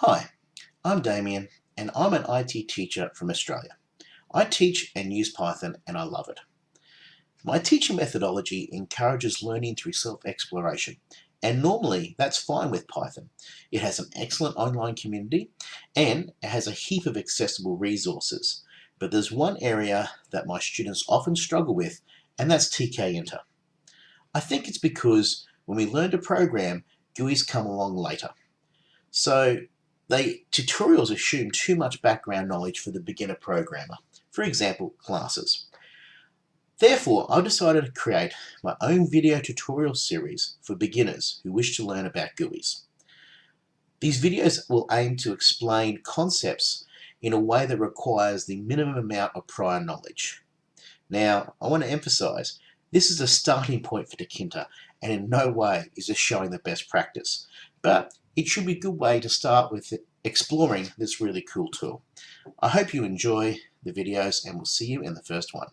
Hi, I'm Damien and I'm an IT teacher from Australia. I teach and use Python and I love it. My teaching methodology encourages learning through self-exploration and normally that's fine with Python. It has an excellent online community and it has a heap of accessible resources. But there's one area that my students often struggle with and that's tkinter. I think it's because when we learn to program, GUIs come along later. So they tutorials assume too much background knowledge for the beginner programmer, for example, classes. Therefore, I've decided to create my own video tutorial series for beginners who wish to learn about GUIs. These videos will aim to explain concepts in a way that requires the minimum amount of prior knowledge. Now, I want to emphasize, this is a starting point for Tkinter and in no way is this showing the best practice, but it should be a good way to start with exploring this really cool tool. I hope you enjoy the videos and we'll see you in the first one.